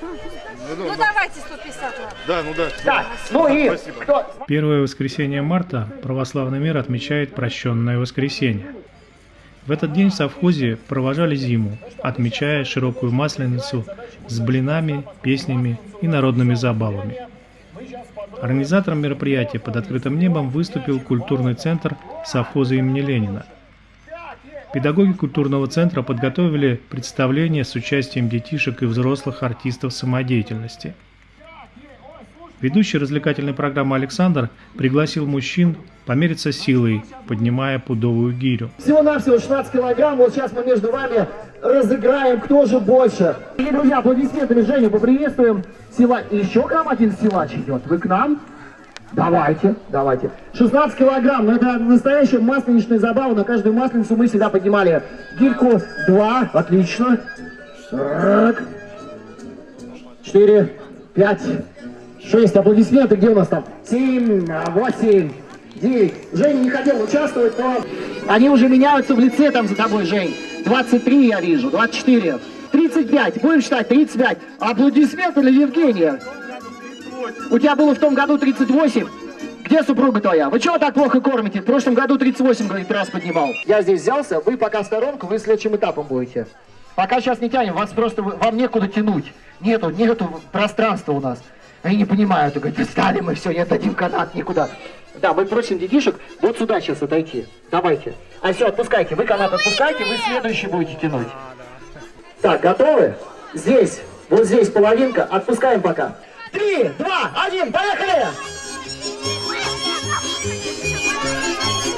Ну давайте 150 ладно. Да, ну да. Так, ну и Спасибо. кто? Первое воскресенье марта православный мир отмечает прощенное воскресенье. В этот день в совхозе провожали зиму, отмечая широкую масленицу с блинами, песнями и народными забавами. Организатором мероприятия под открытым небом выступил культурный центр совхоза имени Ленина. Педагоги культурного центра подготовили представление с участием детишек и взрослых артистов самодеятельности – Ведущий развлекательной программы Александр пригласил мужчин помериться силой, поднимая пудовую гирю. Всего-навсего 16 килограмм. Вот сейчас мы между вами разыграем, кто же больше. И, друзья, аплодисментами Женю поприветствуем. Сила... Еще к нам один силач идет. Вы к нам? Давайте, давайте. 16 килограмм, ну это настоящая масленичная забава. На каждую масленицу мы всегда поднимали гирьку. Два, отлично. Так. Четыре, пять, шесть. Аплодисменты, где у нас там? Семь, восемь, девять. Женя не хотел участвовать, но они уже меняются в лице там за тобой, Жень. 23 я вижу, 24, 35. Будем считать, 35. Аплодисменты для Евгения. У тебя было в том году 38. Где супруга твоя? Вы чего так плохо кормите? В прошлом году 38, говорит, раз поднимал. Я здесь взялся, вы пока в сторонку, вы следующим этапом будете. Пока сейчас не тянем, вас просто, вам некуда тянуть. Нету, нету пространства у нас. Они не понимают, говорят, встали мы, все, не отдадим канат никуда. Да, мы просим детишек вот сюда сейчас отойти. Давайте. А все, отпускайте. Вы канат отпускайте, вы следующий будете тянуть. Так, готовы? Здесь, вот здесь половинка. Отпускаем пока. Три, два, один, поехали!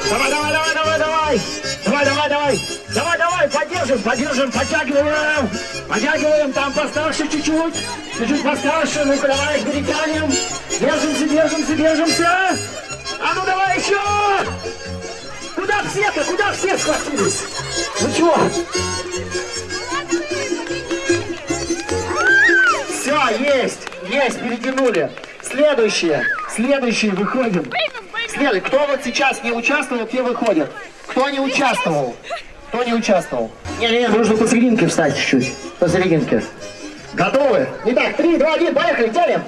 Давай, давай, давай, давай, давай! Давай, давай, давай! Давай, давай, поддержим, поддержим, подтягиваем! Подтягиваем, там постарше чуть-чуть! Чуть-чуть постарше, ну-ка давай, перетянем! Держимся, держимся, держимся! А ну давай еще! Куда все-то, куда все схватились? Ну чего? Все, есть, есть, перетянули. Следующее, следующее, выходим. Следующее, кто вот сейчас не участвовал, те выходят. Кто не участвовал? Кто не участвовал? Не-не, нужно посерединке встать чуть-чуть. Посерединке. Готовы? Итак, три, два, один, поехали, тянем.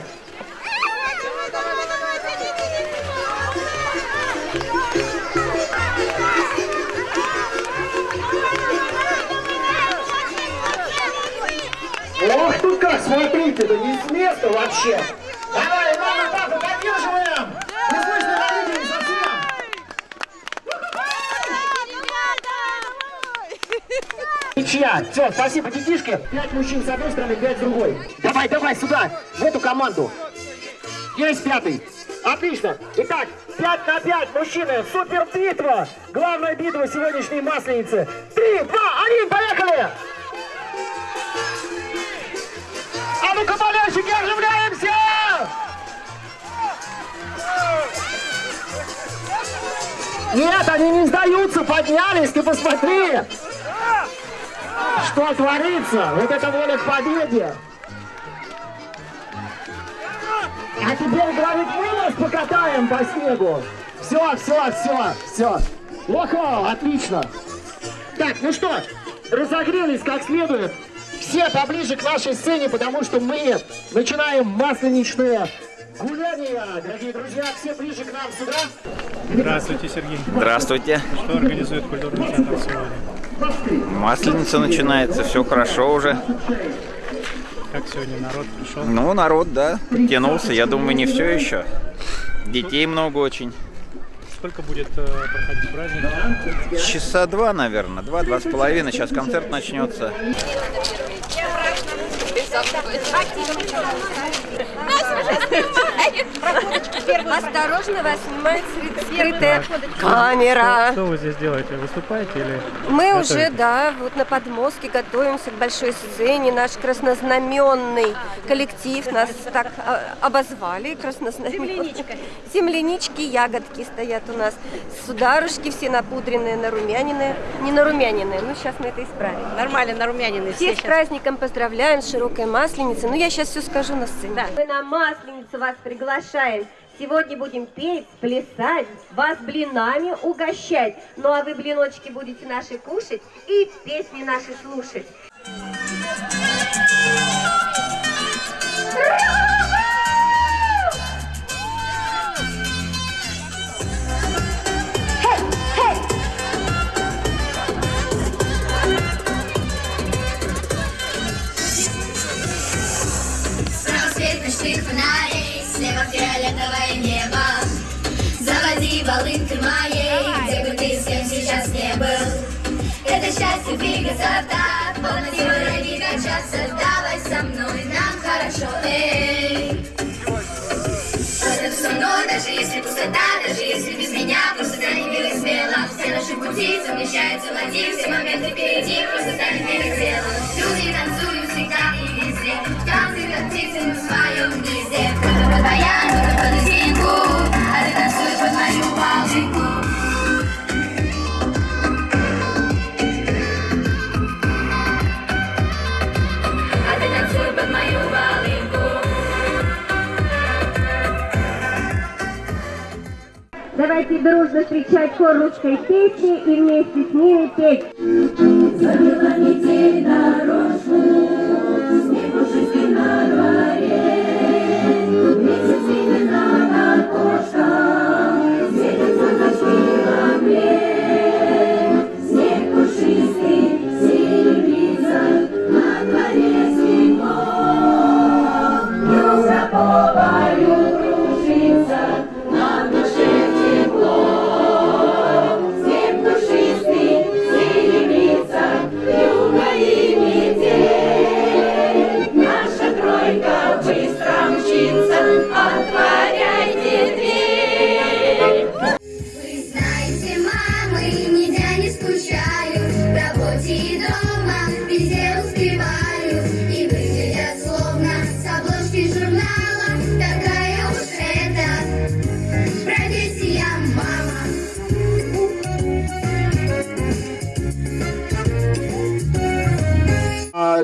Как, смотрите, это не с места вообще. Давай, мама, папа, поддерживаем. Не слышно родителей совсем. Ничья. Все, спасибо, детишки. Пять мужчин с одной стороны, пять с другой. Давай, давай, сюда, в эту команду. Есть пятый. Отлично. Итак, 5 на 5, мужчины. Супер битва. Главная битва сегодняшней масленицы. Три, два, один, поехали. Ну-ка, болельщики, оживляемся! Нет, они не сдаются, поднялись, ты посмотри! Что творится? Вот это воля к победе! А теперь, говорит, мы вас покатаем по снегу! Все, все, все, все! Ого, отлично! Так, ну что, разогрелись как следует. Все поближе к нашей сцене, потому что мы начинаем масленичные гуляния. Дорогие друзья, все ближе к нам сюда. Здравствуйте, Сергей. Здравствуйте. Что организует культурный центр сегодня? Масленица начинается, все хорошо уже. Как сегодня народ пришел? Ну, народ, да, подтянулся. Я думаю, не все еще. Детей много очень. Сколько будет э, проходить праздник? Часа два, наверное. Два, два с половиной. Сейчас концерт начнется. Осторожно, вас снимает скрытая камера. Что вы здесь делаете? Выступаете или Мы готовитесь? уже, да, вот на подмостке готовимся к большой сцене. Наш краснознаменный коллектив нас так а, обозвали. Краснознаменный. Землянички, ягодки стоят у нас. Сударушки все напудренные, нарумяненные. Не нарумяненные, ну сейчас мы это исправим. Нормально, нарумянины все Всех с праздником поздравляем, с широкой масленицей. Ну, я сейчас все скажу на сцене. Мы на масленицу вас приглашаем. Сегодня будем петь, плясать, вас блинами угощать. Ну, а вы блиночки будете наши кушать и песни наши слушать. Счастье двигаться так Полностью не качаться. Давай со мной, нам хорошо, эй. Просто со мной, даже если пустота Даже если без меня, просто станет белым смело Все наши пути совмещаются в один. Все моменты впереди, просто станет белым телом Люди танцуют всегда и везде. Танцы, как птицы, мы в своем гнезде. Кто-то под баян, кто-то под лезгинку А ты танцуешь под мою волынку Давайте дружно встречать хор русской песни и вместе с ними петь. Вы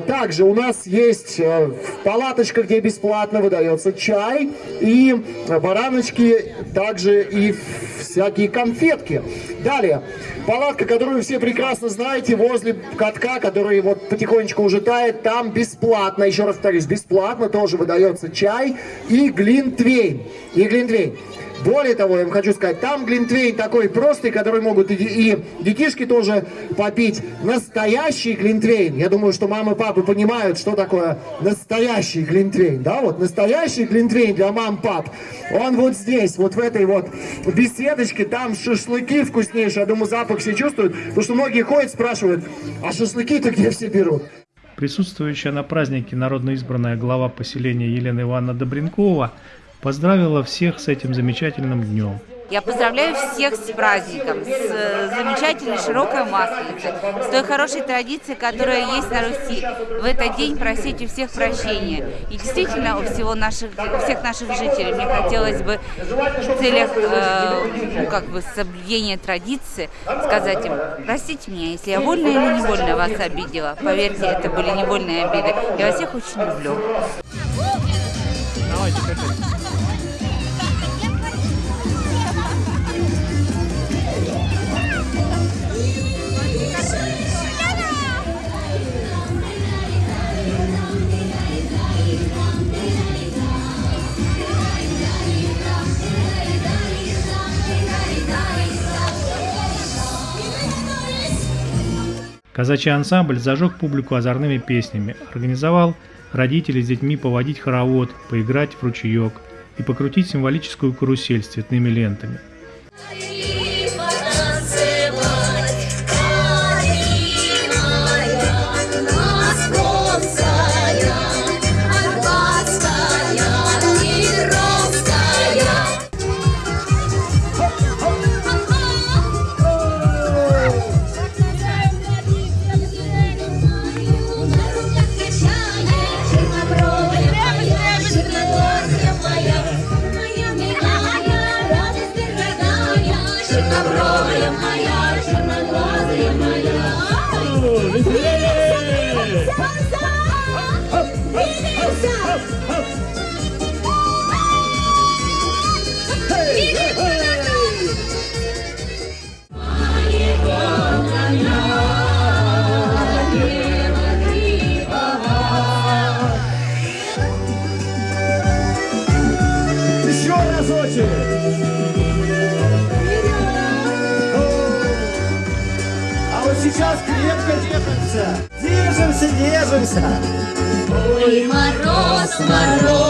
Также у нас есть э, палаточка, где бесплатно выдается чай и бараночки, также и всякие конфетки. Далее, палатка, которую все прекрасно знаете, возле катка, который вот потихонечку уже тает, там бесплатно, еще раз повторюсь, бесплатно тоже выдается чай и глинтвейн. И глинтвейн. Более того, я вам хочу сказать, там глинтвейн такой простый, который могут и, и детишки тоже попить. Настоящий глинтвейн. Я думаю, что мамы и папы понимают, что такое настоящий глинтвейн. Да, вот настоящий глинтвейн для мам пап. Он вот здесь, вот в этой вот беседочке. Там шашлыки вкуснейшие. Я думаю, запах все чувствуют. Потому что многие ходят, спрашивают, а шашлыки-то где все берут? Присутствующая на празднике народно избранная глава поселения Елена Ивановна Добренкова поздравила всех с этим замечательным днем. Я поздравляю всех с праздником, с э, замечательной широкой масленицей, с той хорошей традицией, которая есть на Руси. В этот день просить у всех прощения. И действительно, у всего наших, у всех наших жителей мне хотелось бы в целях э, ну, как бы соблюдения традиции сказать им, простите меня, если я вольно или невольно вас обидела. Поверьте, это были невольные обиды. Я вас всех очень люблю. Казачий ансамбль зажег публику озорными песнями, организовал родителей с детьми поводить хоровод, поиграть в ручеек и покрутить символическую карусель с цветными лентами. Держимся,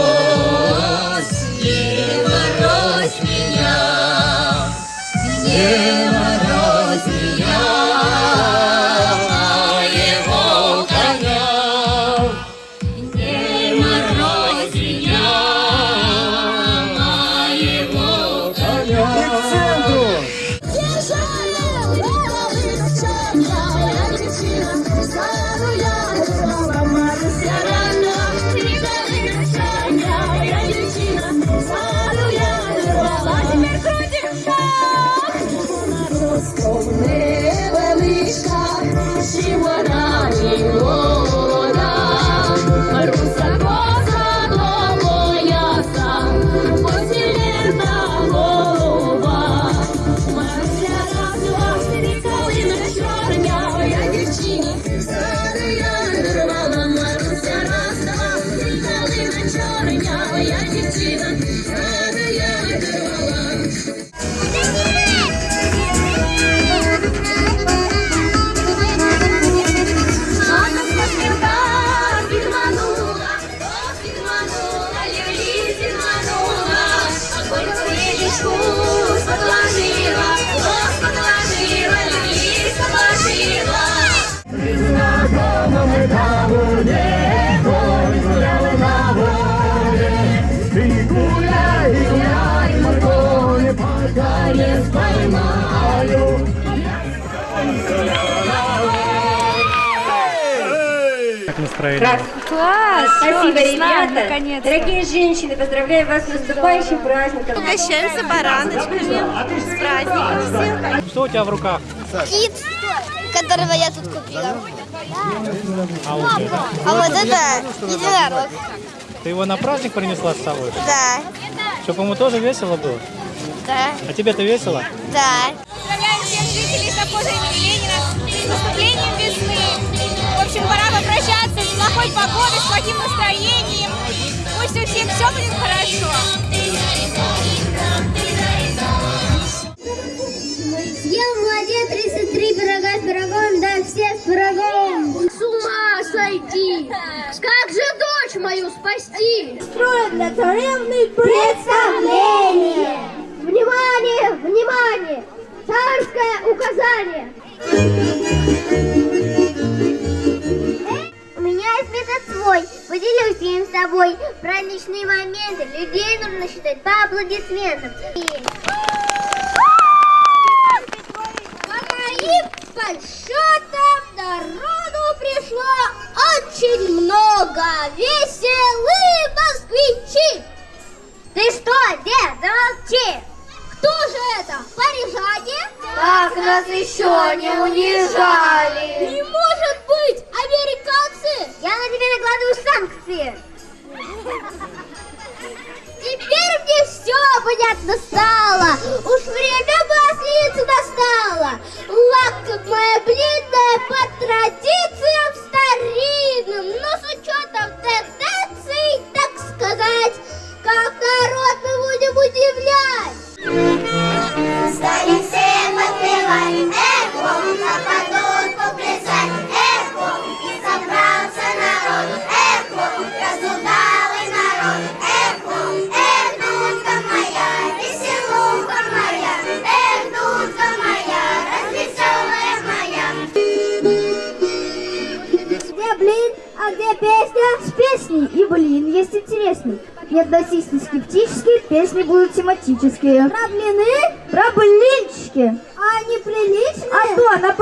в Как настроение? Класс! Спасибо, ребята! Дорогие женщины, поздравляю вас с наступающим праздником! Угощаемся бараночками. С праздником всех. Что у тебя в руках? Кит, которого я тут купила. А вот это? А вот это единорог. Ты его на праздник принесла с собой? Да, Чтобы ему тоже весело было? да, А тебе-то весело? да. Поздравляем всех жителей имени Ленина с наступлением весны. В общем, пора попрощаться с плохой погодой, с плохим настроением. Пусть у всех все будет хорошо. Съел молодец 33 пирога с пирогом, да все с пирогом. С ума сойти! Как же дочь мою спасти? Строят для царевны представление. И- по подсчетам народу пришло очень много. Веселые москвичи. Ты что, дед, замолчи. Кто же это? Парижане? Так нас еще не унижали. Не может быть! Американцы! Я на тебя накладываю санкции. Понятно стало. Уж время масленицы настало. Лакомая блинная по традициям будут тематические. Про блины? Про блинчики. А они приличные? А то, на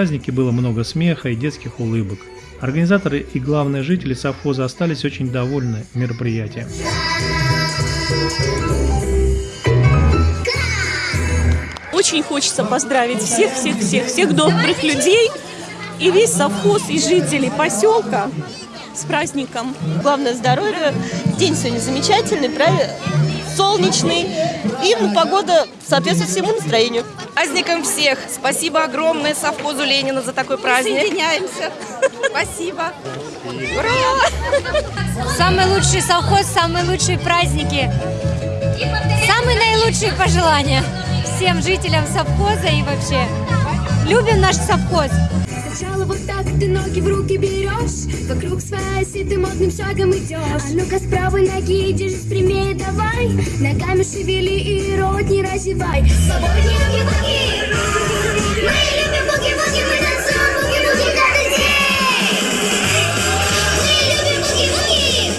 празднике было много смеха и детских улыбок. Организаторы и главные жители совхоза остались очень довольны мероприятием. Очень хочется поздравить всех, всех, всех, всех добрых людей и весь совхоз и жителей поселка с праздником. Главное здоровье. День сегодня замечательный, правильно? Солнечный. И погода соответствует всему настроению. Праздником всех! Спасибо огромное совхозу Ленина за такой праздник. Соединяемся. Спасибо. Самый лучший совхоз, самые лучшие праздники. Самые наилучшие пожелания всем жителям совхоза и вообще. Любим наш совхоз. Сначала вот так ты ноги в руки берешь Вокруг своей оси ты модным шагом идешь. А ну-ка с правой ноги держись прямее давай Ногами шевели и рот не разевай. Свободнее буги-буги! Мы любим буги-буги, мы танцуем буги-буги каждый день! Мы любим буги-буги!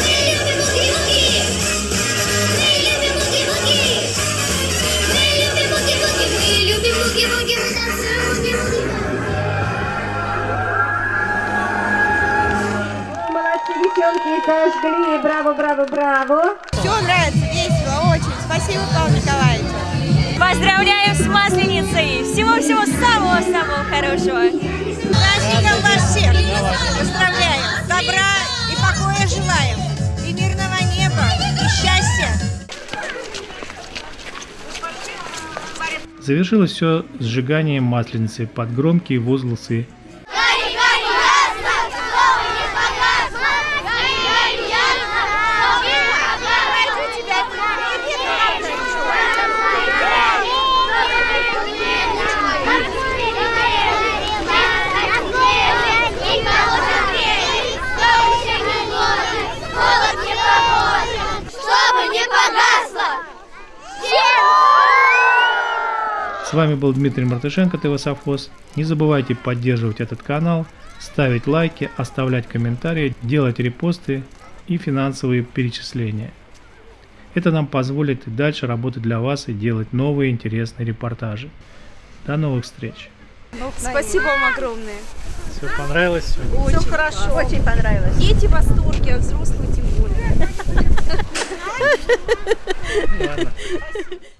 Мы любим буги-буги! Мы любим буги-буги Мы любим буги-буги Мы любим буги-буги, мы танцуем буги-буги девчонки, зажгли. Браво, браво, браво. Все нравится, весело, очень. Спасибо, Павел Николаевич. Поздравляем с Масленицей! Всего-всего самого-самого хорошего! Праздником вас всех поздравляем. Добра и покоя желаем. И мирного неба, и счастья. Завершилось все сжиганием масленицы под громкие возгласы С вами был Дмитрий Мартышенко, ТВ Совхоз. Не забывайте поддерживать этот канал, ставить лайки, оставлять комментарии, делать репосты и финансовые перечисления. Это нам позволит и дальше работать для вас и делать новые интересные репортажи. До новых встреч! Спасибо вам огромное. Все понравилось? Все хорошо. Очень понравилось. Дети в восторге, а взрослые тем более.